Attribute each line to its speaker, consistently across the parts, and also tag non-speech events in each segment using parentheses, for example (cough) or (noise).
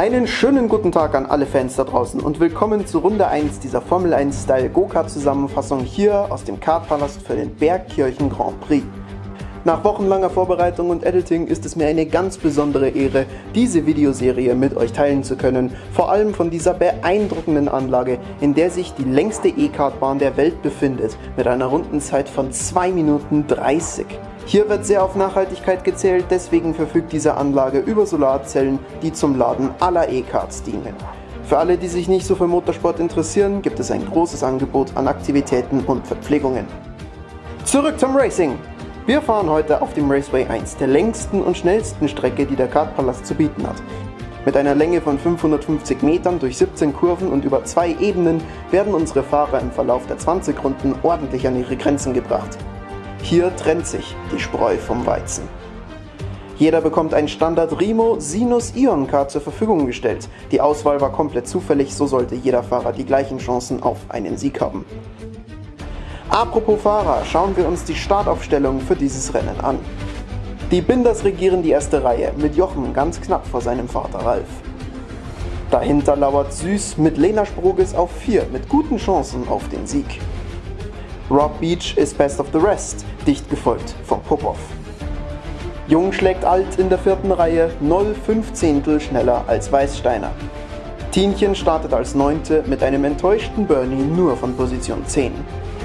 Speaker 1: Einen schönen guten Tag an alle Fans da draußen und willkommen zu Runde 1 dieser Formel 1 Style Go-Kart Zusammenfassung hier aus dem Kartpalast für den Bergkirchen Grand Prix. Nach wochenlanger Vorbereitung und Editing ist es mir eine ganz besondere Ehre, diese Videoserie mit euch teilen zu können, vor allem von dieser beeindruckenden Anlage, in der sich die längste E-Kartbahn der Welt befindet, mit einer Rundenzeit von 2 Minuten 30. Hier wird sehr auf Nachhaltigkeit gezählt, deswegen verfügt diese Anlage über Solarzellen, die zum Laden aller E-Karts dienen. Für alle, die sich nicht so für Motorsport interessieren, gibt es ein großes Angebot an Aktivitäten und Verpflegungen. Zurück zum Racing! Wir fahren heute auf dem Raceway 1, der längsten und schnellsten Strecke, die der Kartpalast zu bieten hat. Mit einer Länge von 550 Metern durch 17 Kurven und über zwei Ebenen werden unsere Fahrer im Verlauf der 20 Runden ordentlich an ihre Grenzen gebracht. Hier trennt sich die Spreu vom Weizen. Jeder bekommt ein Standard Rimo Sinus Ion Card zur Verfügung gestellt. Die Auswahl war komplett zufällig, so sollte jeder Fahrer die gleichen Chancen auf einen Sieg haben. Apropos Fahrer, schauen wir uns die Startaufstellung für dieses Rennen an. Die Binders regieren die erste Reihe, mit Jochen ganz knapp vor seinem Vater Ralf. Dahinter lauert Süß mit Lena Sproges auf 4 mit guten Chancen auf den Sieg. Rob Beach ist best of the rest, dicht gefolgt von Popov. Jung schlägt Alt in der vierten Reihe 0,5 Zehntel schneller als Weißsteiner. Tienchen startet als Neunte mit einem enttäuschten Bernie nur von Position 10.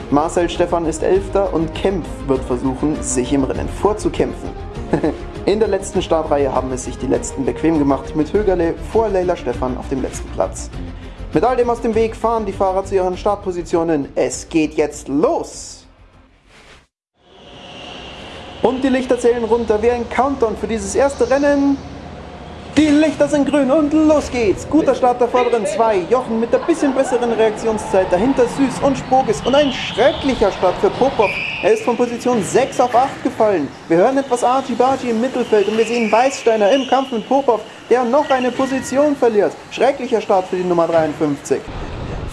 Speaker 1: Marcel Stefan ist Elfter und Kempf wird versuchen, sich im Rennen vorzukämpfen. (laughs) In der letzten Startreihe haben es sich die Letzten bequem gemacht mit Högerle vor Leila Stefan auf dem letzten Platz. Mit all dem aus dem Weg fahren die Fahrer zu ihren Startpositionen. Es geht jetzt los! Und die Lichter zählen runter wie ein Countdown für dieses erste Rennen. Die Lichter sind grün und los geht's. Guter Start der vorderen zwei. Jochen mit der bisschen besseren Reaktionszeit. Dahinter Süß und Spogis. Und ein schrecklicher Start für Popov. Er ist von Position 6 auf 8 gefallen. Wir hören etwas Archie-Barchi im Mittelfeld und wir sehen Weißsteiner im Kampf mit Popov, der noch eine Position verliert. Schrecklicher Start für die Nummer 53.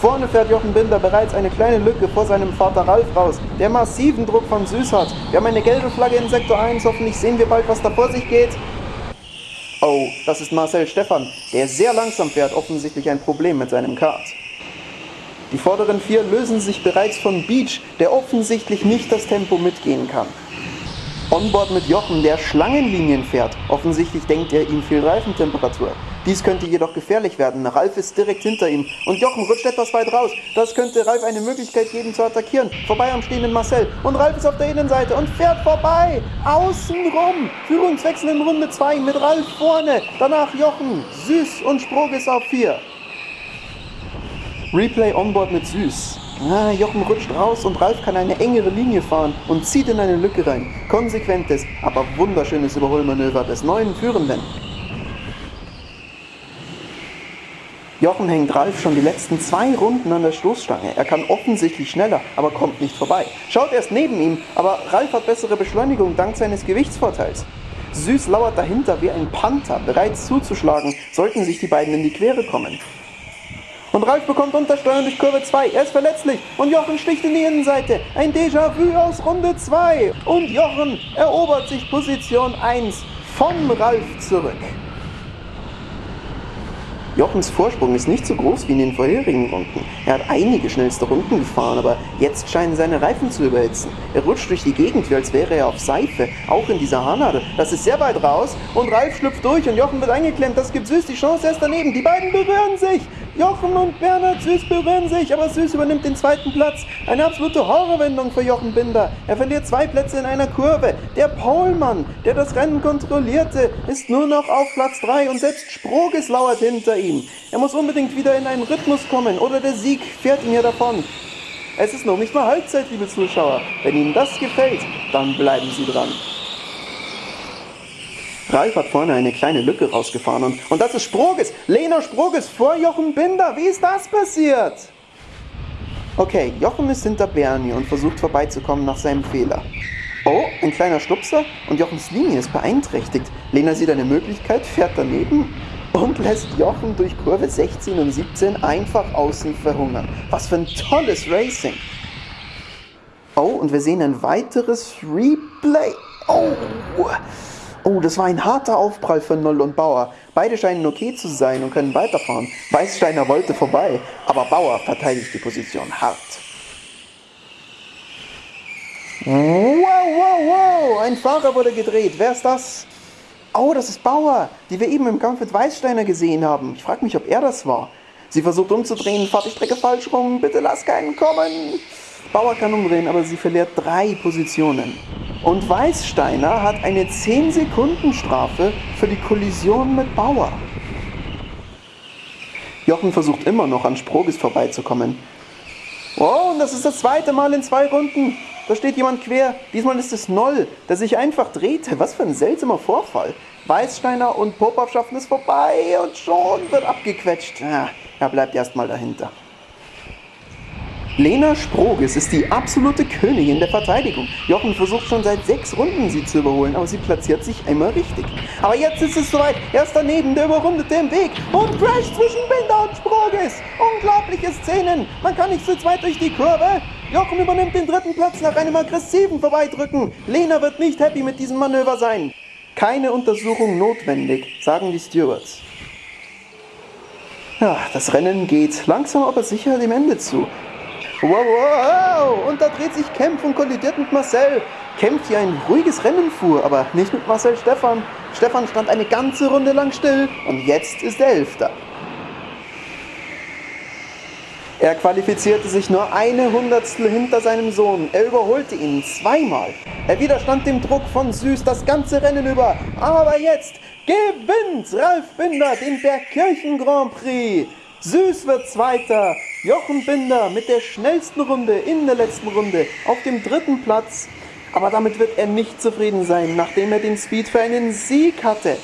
Speaker 1: Vorne fährt Jochen Binder bereits eine kleine Lücke vor seinem Vater Ralf raus, der massiven Druck von Süß hat. Wir haben eine gelbe Flagge in Sektor 1, hoffentlich sehen wir bald, was da vor sich geht. Oh, das ist Marcel Stefan, der sehr langsam fährt, offensichtlich ein Problem mit seinem Kart. Die vorderen vier lösen sich bereits von Beach, der offensichtlich nicht das Tempo mitgehen kann. Onboard mit Jochen, der Schlangenlinien fährt. Offensichtlich denkt er, ihm fehlt Reifentemperatur. Dies könnte jedoch gefährlich werden. Ralf ist direkt hinter ihm und Jochen rutscht etwas weit raus. Das könnte Ralf eine Möglichkeit geben zu attackieren. Vorbei am stehenden Marcel und Ralf ist auf der Innenseite und fährt vorbei. Außenrum. Führungswechsel in Runde 2 mit Ralf vorne. Danach Jochen, Süß und Sproges auf 4. Replay Onboard mit Süß. Ah, Jochen rutscht raus und Ralf kann eine engere Linie fahren und zieht in eine Lücke rein. Konsequentes, aber wunderschönes Überholmanöver des neuen Führenden. Jochen hängt Ralf schon die letzten zwei Runden an der Stoßstange. Er kann offensichtlich schneller, aber kommt nicht vorbei. Schaut erst neben ihm, aber Ralf hat bessere Beschleunigung dank seines Gewichtsvorteils. Süß lauert dahinter wie ein Panther, bereits zuzuschlagen, sollten sich die beiden in die Quere kommen. Und Ralf bekommt Untersteuern durch Kurve 2. Er ist verletzlich. Und Jochen sticht in die Innenseite. Ein Déjà-vu aus Runde 2. Und Jochen erobert sich Position 1 von Ralf zurück. Jochens Vorsprung ist nicht so groß wie in den vorherigen Runden. Er hat einige schnellste Runden gefahren, aber jetzt scheinen seine Reifen zu überhitzen. Er rutscht durch die Gegend, wie als wäre er auf Seife, auch in dieser Haarnadel. Das ist sehr weit raus und Ralf schlüpft durch und Jochen wird eingeklemmt. Das gibt Süß die Chance erst daneben. Die beiden berühren sich. Jochen und Bernhard Süß berühren sich, aber Süß übernimmt den zweiten Platz. Eine absolute Horrorwendung für Jochen Binder. Er verliert zwei Plätze in einer Kurve. Der Pohlmann, der das Rennen kontrollierte, ist nur noch auf Platz 3 und selbst Sproges lauert hinter ihm. Er muss unbedingt wieder in einen Rhythmus kommen oder der Sieg fährt ihn hier davon. Es ist noch nicht mal Halbzeit, liebe Zuschauer. Wenn Ihnen das gefällt, dann bleiben Sie dran. Ralf hat vorne eine kleine Lücke rausgefahren und, und das ist Sproges. Lena Sproges vor Jochen Binder. Wie ist das passiert? Okay, Jochen ist hinter Bernie und versucht vorbeizukommen nach seinem Fehler. Oh, ein kleiner Stupser und Jochens Linie ist beeinträchtigt. Lena sieht eine Möglichkeit, fährt daneben und lässt Jochen durch Kurve 16 und 17 einfach außen verhungern. Was für ein tolles Racing. Oh, und wir sehen ein weiteres Replay. Oh, Oh, das war ein harter Aufprall für Noll und Bauer. Beide scheinen okay zu sein und können weiterfahren. Weißsteiner wollte vorbei, aber Bauer verteidigt die Position hart. Wow, wow, wow, ein Fahrer wurde gedreht. Wer ist das? Oh, das ist Bauer, die wir eben im Kampf mit Weißsteiner gesehen haben. Ich frage mich, ob er das war. Sie versucht umzudrehen, fahrt die Strecke falsch rum, bitte lass keinen kommen. Bauer kann umdrehen, aber sie verliert drei Positionen. Und Weißsteiner hat eine 10 Sekunden Strafe für die Kollision mit Bauer. Jochen versucht immer noch an Sprogis vorbeizukommen. Oh, und das ist das zweite Mal in zwei Runden. Da steht jemand quer. Diesmal ist es Noll, der sich einfach drehte. Was für ein seltsamer Vorfall. Weißsteiner und Popov schaffen es vorbei und schon wird abgequetscht. Ja, er bleibt erstmal dahinter. Lena Sproges ist die absolute Königin der Verteidigung. Jochen versucht schon seit sechs Runden sie zu überholen, aber sie platziert sich immer richtig. Aber jetzt ist es soweit. Er ist daneben, der überrundete im Weg und crasht zwischen Binder und Sproges. Unglaubliche Szenen. Man kann nicht zu zweit durch die Kurve. Jochen übernimmt den dritten Platz nach einem aggressiven Vorbeidrücken. Lena wird nicht happy mit diesem Manöver sein. Keine Untersuchung notwendig, sagen die Stewards. Ja, das Rennen geht langsam aber sicher dem Ende zu. Wow, wow, und da dreht sich Kempf und kollidiert mit Marcel. Kempf, die ein ruhiges Rennen fuhr, aber nicht mit Marcel Stefan. Stefan stand eine ganze Runde lang still und jetzt ist er Elfter. Er qualifizierte sich nur eine Hundertstel hinter seinem Sohn. Er überholte ihn zweimal. Er widerstand dem Druck von Süß das ganze Rennen über. Aber jetzt gewinnt Ralf Binder den Bergkirchen Grand Prix. Süß wird Zweiter. Jochen Binder mit der schnellsten Runde in der letzten Runde auf dem dritten Platz. Aber damit wird er nicht zufrieden sein, nachdem er den Speed für einen Sieg hatte.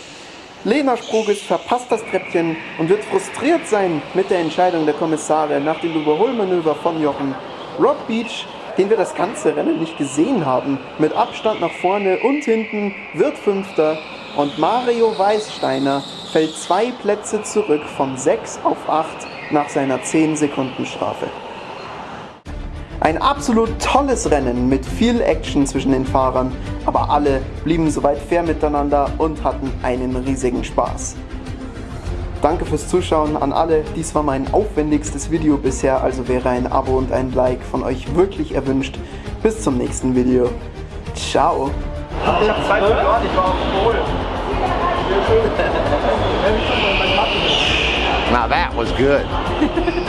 Speaker 1: Lena Sprogis verpasst das Treppchen und wird frustriert sein mit der Entscheidung der Kommissare nach dem Überholmanöver von Jochen. Rock Beach, den wir das ganze Rennen nicht gesehen haben, mit Abstand nach vorne und hinten, wird Fünfter und Mario Weißsteiner fällt zwei Plätze zurück von 6 auf 8 nach seiner 10 Sekunden Strafe. Ein absolut tolles Rennen mit viel Action zwischen den Fahrern, aber alle blieben soweit fair miteinander und hatten einen riesigen Spaß. Danke fürs Zuschauen an alle. Dies war mein aufwendigstes Video bisher, also wäre ein Abo und ein Like von euch wirklich erwünscht. Bis zum nächsten Video. Ciao.
Speaker 2: Ich habe zwei verloren, ich war auf Pol. (laughs)
Speaker 3: Now that was good. (laughs)